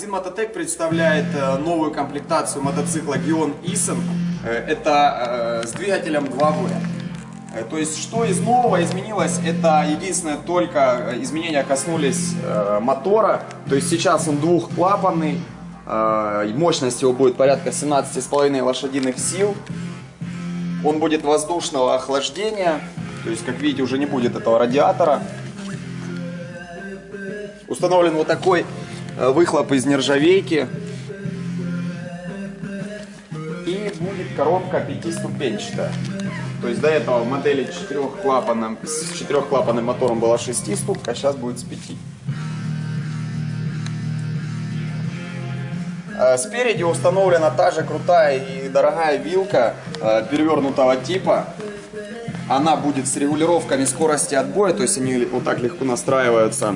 Магазин Мототек представляет э, новую комплектацию мотоцикла Gion Isen. Э, Это э, с двигателем 2V. Э, То есть, что из нового изменилось, это единственное только изменения коснулись мотора. То есть, сейчас он двухклапанный, мощность его будет порядка 17,5 лошадиных сил. Он будет воздушного охлаждения, то есть, как видите, уже не будет этого радиатора. Установлен вот такой выхлоп из нержавейки. И будет коробка пятиступенчатая. То есть до этого в модели четырехклапанным, с четырехклапанным мотором была 6 ступка, а сейчас будет с 5. Э, Спереди установлена та же крутая и дорогая вилка э, перевернутого типа. Она будет с регулировками скорости отбоя, то есть они вот так легко настраиваются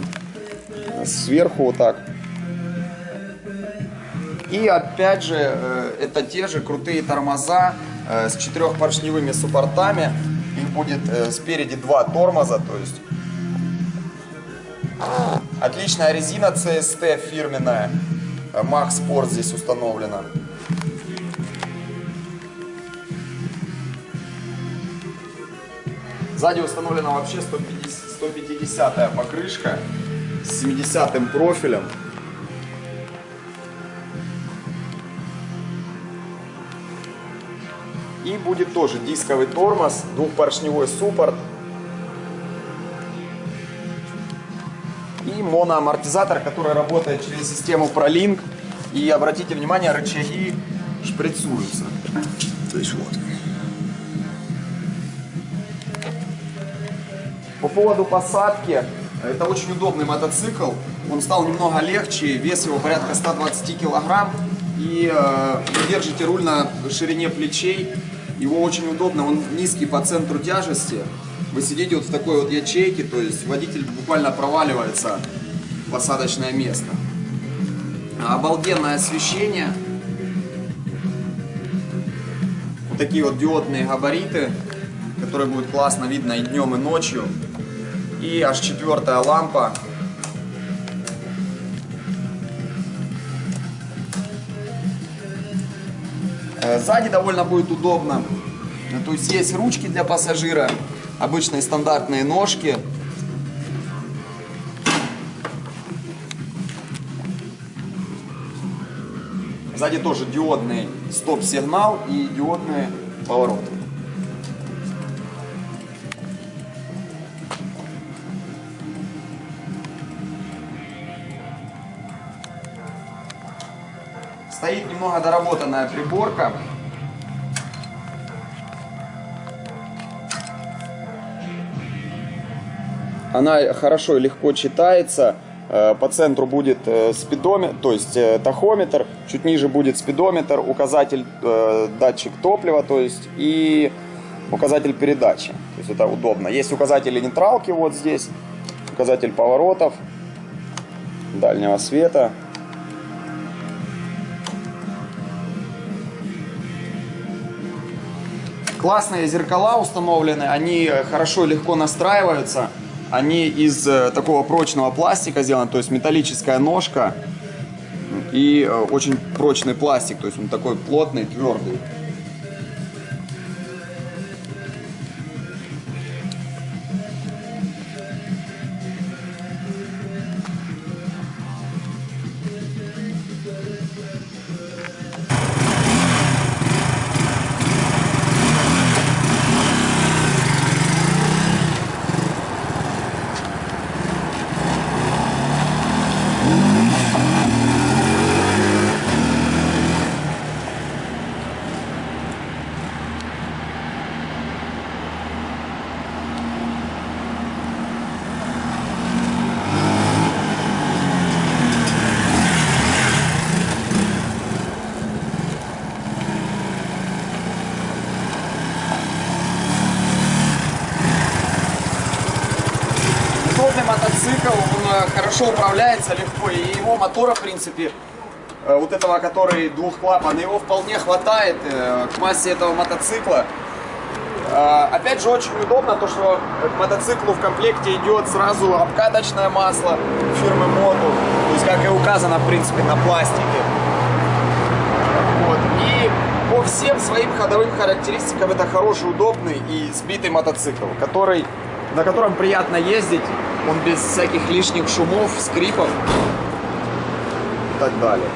сверху вот так. И опять же, э, это те же крутые тормоза э, с четырехпоршневыми суппортами. Их будет э, спереди два тормоза, то есть отличная резина CST фирменная. Max Sport здесь установлена. Сзади установлена вообще 150, 150 покрышка с 70 профилем. И будет тоже дисковый тормоз, двухпоршневой суппорт. И моноамортизатор, который работает через систему ProLink. И обратите внимание, рычаги шприцуются. То есть вот. По поводу посадки, это очень удобный мотоцикл. Он стал немного легче, вес его порядка 120 килограмм. И э, вы держите руль на ширине плечей. Его очень удобно, он низкий по центру тяжести. Вы сидите вот в такой вот ячейке, то есть водитель буквально проваливается в посадочное место. Обалденное освещение. Вот такие вот диодные габариты, которые будут классно видно и днем, и ночью. И аж четвертая лампа. Сзади довольно будет удобно. Э, То есть есть ручки для пассажира, обычные стандартные ножки. Сзади тоже диодный стоп-сигнал и диодные повороты. Стоит немного доработанная приборка. Она хорошо и легко читается. Э, По центру будет э, спидометр, то есть э, тахометр. Чуть ниже будет спидометр, указатель датчик топлива, то есть и указатель передачи. То есть это удобно. Есть указатели нейтралки вот здесь, указатель поворотов, дальнего света. Классные зеркала установлены, они хорошо и легко настраиваются. Они из э, такого прочного пластика сделаны, то есть металлическая ножка и э, очень прочный пластик, то есть он такой плотный, твердый. Удобный мотоцикл, он э, хорошо управляется легко, и его мотора, в принципе, э, вот этого, который двухклапан, его вполне хватает э, к массе этого мотоцикла. Опять же, очень удобно то, что к мотоциклу в комплекте идет сразу обкаточное масло фирмы Moto. То есть, как и у завязана, в принципе, на пластике. Вот. И по всем своим ходовым характеристикам это хороший, удобный и сбитый мотоцикл, который, на котором приятно ездить. Он без всяких лишних шумов, скрипов и так далее.